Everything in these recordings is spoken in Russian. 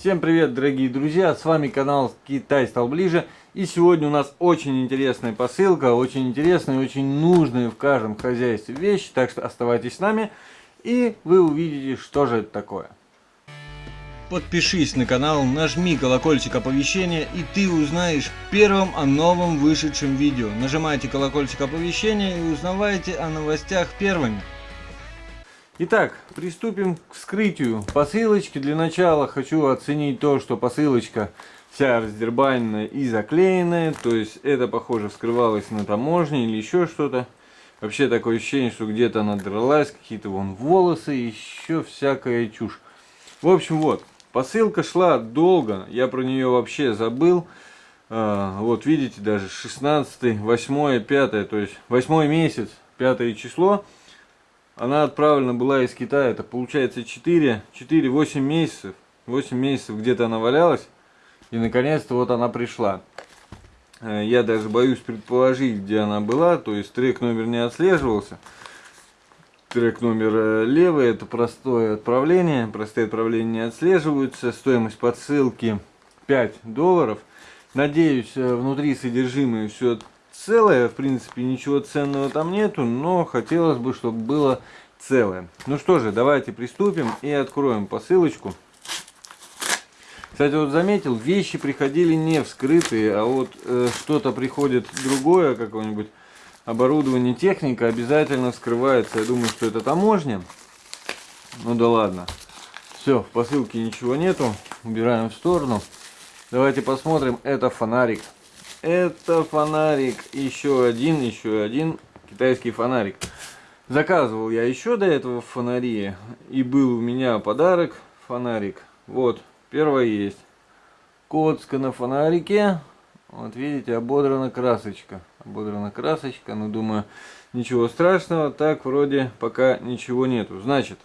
Всем привет, дорогие друзья, с вами канал Китай стал ближе. И сегодня у нас очень интересная посылка, очень интересная очень нужная в каждом хозяйстве вещь. Так что оставайтесь с нами, и вы увидите, что же это такое. Подпишись на канал, нажми колокольчик оповещения, и ты узнаешь первым о новом вышедшем видео. Нажимайте колокольчик оповещения и узнавайте о новостях первыми. Итак, приступим к вскрытию посылочки. Для начала хочу оценить то, что посылочка вся раздербаненная и заклеенная. То есть это, похоже, вскрывалось на таможне или еще что-то. Вообще такое ощущение, что где-то она дралась, какие-то вон волосы, еще всякая чушь. В общем, вот, посылка шла долго, я про нее вообще забыл. А, вот видите, даже 16, 8, 5, то есть 8 месяц, 5 число. Она отправлена была из Китая, это получается 4, 4-8 месяцев. 8 месяцев где-то она валялась. И наконец-то вот она пришла. Э, я даже боюсь предположить, где она была. То есть трек номер не отслеживался. Трек номер э, левый, это простое отправление. Простые отправления не отслеживаются. Стоимость подсылки 5 долларов. Надеюсь, э, внутри содержимое все целое, в принципе, ничего ценного там нету, но хотелось бы, чтобы было целое. Ну что же, давайте приступим и откроем посылочку. Кстати, вот заметил, вещи приходили не вскрытые, а вот э, что-то приходит другое, какое-нибудь оборудование, техника обязательно вскрывается. Я думаю, что это таможня. Ну да ладно. Все, в посылке ничего нету. Убираем в сторону. Давайте посмотрим. Это фонарик. Это фонарик. Еще один, еще один китайский фонарик. Заказывал я еще до этого фонари. И был у меня подарок. Фонарик. Вот. Первое есть. Коцка на фонарике. Вот видите, ободрана красочка. Ободрана красочка. Ну, думаю, ничего страшного. Так, вроде пока ничего нету. Значит,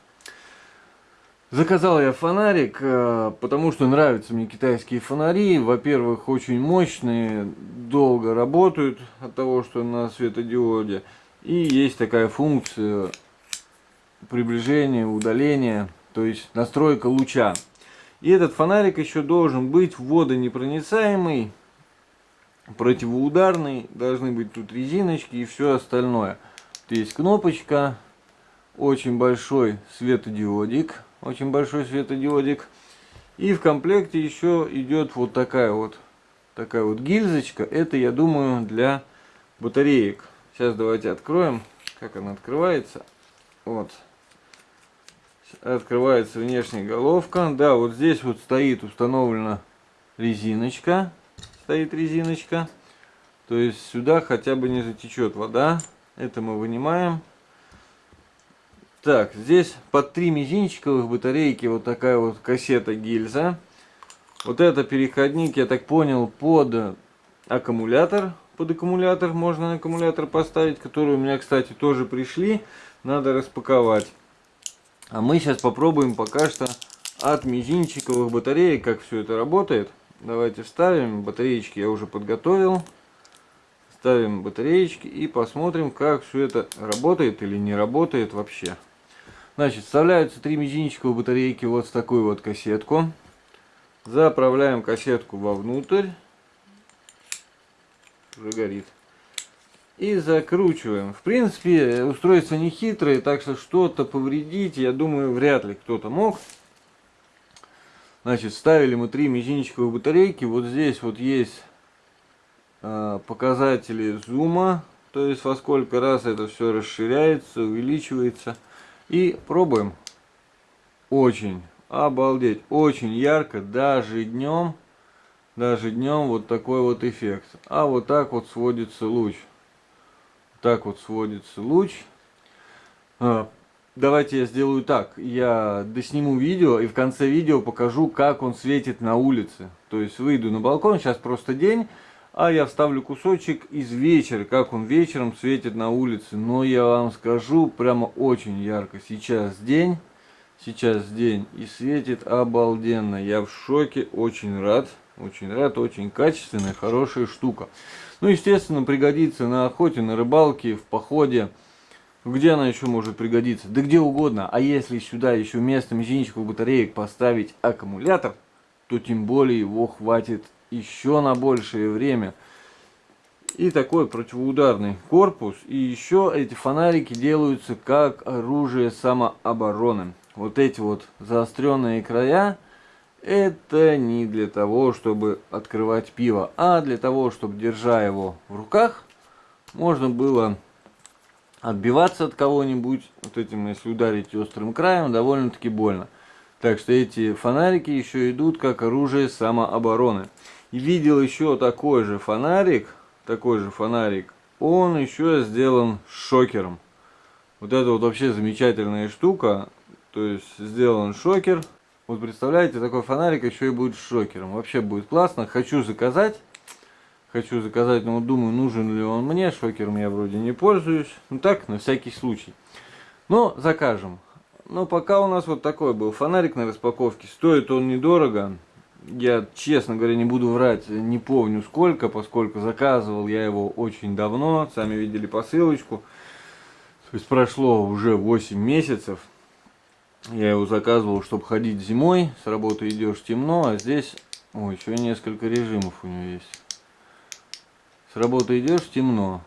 Заказал я фонарик, э, потому что нравятся мне китайские фонари. Во-первых, очень мощные, долго работают от того, что на светодиоде. И есть такая функция приближения, удаления, то есть настройка луча. И этот фонарик еще должен быть водонепроницаемый, противоударный, должны быть тут резиночки и все остальное. Есть кнопочка, очень большой светодиодик очень большой светодиодик. И в комплекте еще идет вот такая вот, такая вот гильзочка. Это, я думаю, для батареек. Сейчас давайте откроем, как она открывается. Вот. Открывается внешняя головка. Да, вот здесь вот стоит установлена резиночка. Стоит резиночка. То есть сюда хотя бы не затечет вода. Это мы вынимаем. Так, здесь под три мизинчиковых батарейки вот такая вот кассета гильза. Вот это переходник, я так понял, под аккумулятор. Под аккумулятор можно аккумулятор поставить, которые у меня, кстати, тоже пришли. Надо распаковать. А мы сейчас попробуем пока что от мизинчиковых батареек, как все это работает. Давайте вставим. Батареечки я уже подготовил. Ставим батареечки и посмотрим, как все это работает или не работает вообще. Значит, вставляются три мизинчиковые батарейки вот в такую вот кассетку. Заправляем кассетку вовнутрь. Уже горит. И закручиваем. В принципе, устройство не хитрое, так что что-то повредить, я думаю, вряд ли кто-то мог. Значит, ставили мы три мизинчиковые батарейки. Вот здесь вот есть э, показатели зума, то есть во сколько раз это все расширяется, увеличивается. И пробуем. Очень, обалдеть, очень ярко, даже днем, даже днем вот такой вот эффект. А вот так вот сводится луч. Так вот сводится луч. А, давайте я сделаю так. Я досниму видео и в конце видео покажу, как он светит на улице. То есть выйду на балкон, сейчас просто день. А я вставлю кусочек из вечера, как он вечером светит на улице. Но я вам скажу, прямо очень ярко. Сейчас день, сейчас день и светит обалденно. Я в шоке, очень рад. Очень рад, очень качественная, хорошая штука. Ну, естественно, пригодится на охоте, на рыбалке, в походе. Где она еще может пригодиться? Да где угодно. А если сюда еще вместо мизинчиков батареек поставить аккумулятор, то тем более его хватит еще на большее время. И такой противоударный корпус. И еще эти фонарики делаются как оружие самообороны. Вот эти вот заостренные края, это не для того, чтобы открывать пиво, а для того, чтобы, держа его в руках, можно было отбиваться от кого-нибудь. Вот этим, если ударить острым краем, довольно-таки больно. Так что эти фонарики еще идут как оружие самообороны. Видел еще такой же фонарик, такой же фонарик, он еще сделан шокером. Вот это вот вообще замечательная штука. То есть сделан шокер. Вот представляете, такой фонарик еще и будет шокером. Вообще будет классно. Хочу заказать. Хочу заказать, но вот думаю, нужен ли он мне. Шокером я вроде не пользуюсь. Ну так, на всякий случай. Но закажем. Но пока у нас вот такой был фонарик на распаковке. Стоит он недорого. Я, честно говоря, не буду врать, не помню сколько, поскольку заказывал я его очень давно. Сами видели посылочку. То есть прошло уже 8 месяцев. Я его заказывал, чтобы ходить зимой. С работы идешь темно, а здесь... Ой, еще несколько режимов у него есть. С работы идешь темно.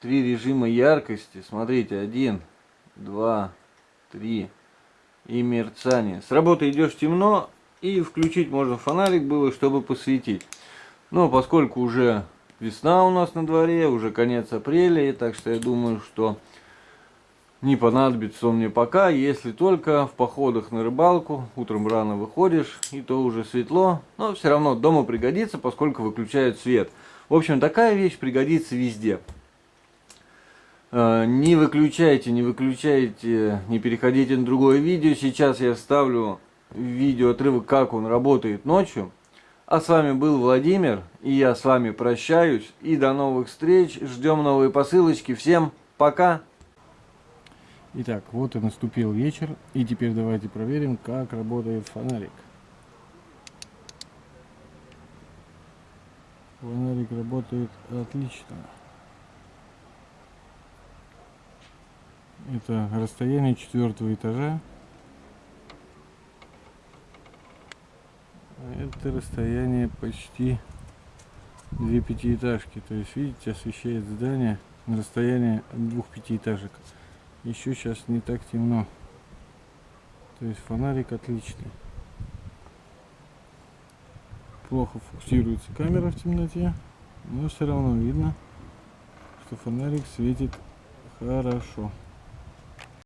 Три режима яркости. Смотрите, один, два, три. И мерцание. С работы идешь темно, и включить можно фонарик было, чтобы посветить. Но поскольку уже весна у нас на дворе, уже конец апреля, так что я думаю, что не понадобится он мне пока, если только в походах на рыбалку, утром рано выходишь, и то уже светло, но все равно дома пригодится, поскольку выключают свет. В общем, такая вещь пригодится везде. Э, не выключайте, не выключайте, не переходите на другое видео. Сейчас я вставлю видео отрывок, как он работает ночью. А с вами был Владимир, и я с вами прощаюсь. И до новых встреч, ждем новые посылочки. Всем пока! Итак, вот и наступил вечер, и теперь давайте проверим, как работает фонарик. Фонарик работает отлично. Это расстояние четвертого этажа. Это расстояние почти две пятиэтажки. То есть, видите, освещает здание на расстоянии двух пятиэтажек. Еще сейчас не так темно. То есть фонарик отличный. Плохо фокусируется камера в темноте, но все равно видно, что фонарик светит хорошо.